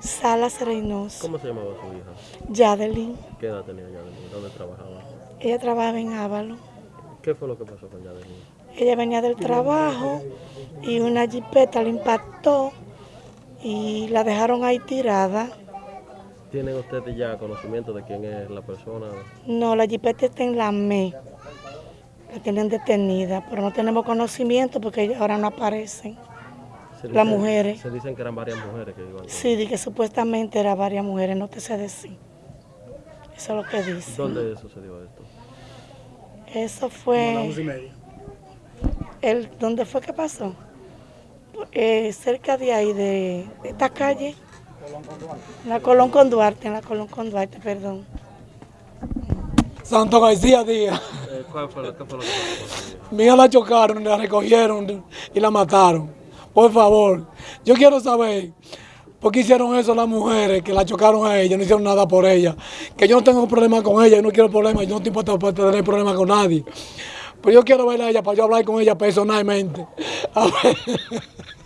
Salas Reynoso. ¿Cómo se llamaba su hija? Yadelin. ¿Qué edad tenía Yadelin? ¿Dónde trabajaba? Ella trabajaba en Ávalo. ¿Qué fue lo que pasó con Yadelin? Ella venía del trabajo y una jipeta la impactó y la dejaron ahí tirada. ¿Tienen ustedes ya conocimiento de quién es la persona? No, la jipeta está en la ME. La tienen detenida, pero no tenemos conocimiento porque ahora no aparecen. Las mujeres. Se dicen que eran varias mujeres que iban. Sí, di que supuestamente era varias mujeres, no te sé decir. Eso es lo que dice. ¿Dónde sucedió esto? Eso fue... El, ¿Dónde fue que pasó? Eh, cerca de ahí, de, de esta calle. En la Colón con Duarte, en la Colón con Duarte, perdón. Santo García Díaz. Eh, ¿cuál fue lo, ¿Qué fue lo que pasó? Mi hija la chocaron, la recogieron y la mataron. Por favor, yo quiero saber por qué hicieron eso las mujeres que la chocaron a ella, no hicieron nada por ella. Que yo no tengo problema con ella, yo no quiero problemas, yo no estoy impuesto para tener problemas con nadie. Pero yo quiero verla a ella para yo hablar con ella personalmente. A ver.